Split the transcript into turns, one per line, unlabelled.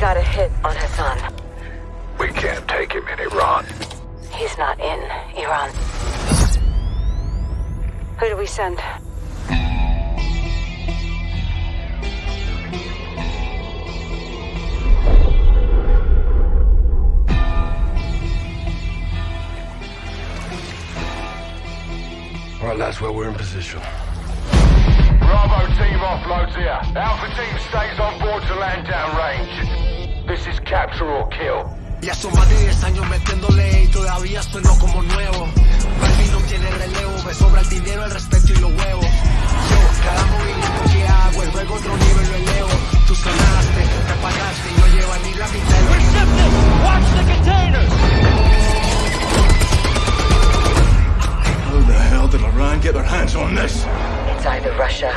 got a hit on Hassan.
We can't take him in Iran.
He's not in Iran. Who do we send?
All right, that's where we're in position.
Bravo team offloads here. Alpha team stays on board to land down range. This is capture or kill.
Ya son más de 10 años metiéndole y todavía sueno como nuevo. No tiene relevo, me sobra el dinero, el respeto y los huevos. Yo, cada movimiento que hago, el juego otro nivel lo elevo. Tú sonaste, te apagaste y lleva ni la mitad. Receptive,
the
the hell did Iran get their hands on this?
It's either Russia